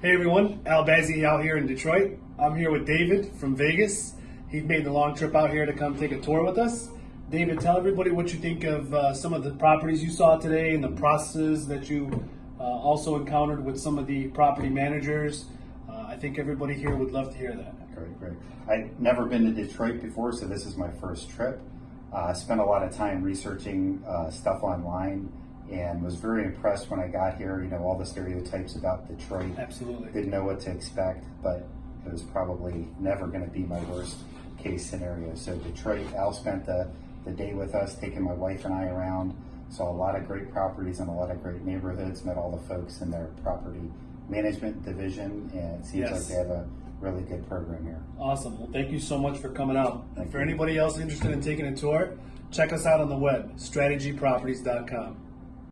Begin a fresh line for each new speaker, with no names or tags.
Hey everyone, Al Bazzi out here in Detroit. I'm here with David from Vegas. He made the long trip out here to come take a tour with us. David, tell everybody what you think of uh, some of the properties you saw today and the processes that you uh, also encountered with some of the property managers. Uh, I think everybody here would love to hear that.
Great, great. I've never been to Detroit before, so this is my first trip. Uh, I spent a lot of time researching uh, stuff online and was very impressed when I got here. You know, all the stereotypes about Detroit.
Absolutely.
Didn't know what to expect, but it was probably never going to be my worst case scenario. So, Detroit, Al spent the, the day with us, taking my wife and I around. Saw a lot of great properties and a lot of great neighborhoods, met all the folks in their property management division, and it seems
Yes.
like they have a really good program here.
Awesome. Well, thank you so much for coming out. And
Thank
for
you.
anybody else interested in taking a tour, check us out on the web, strategyproperties.com.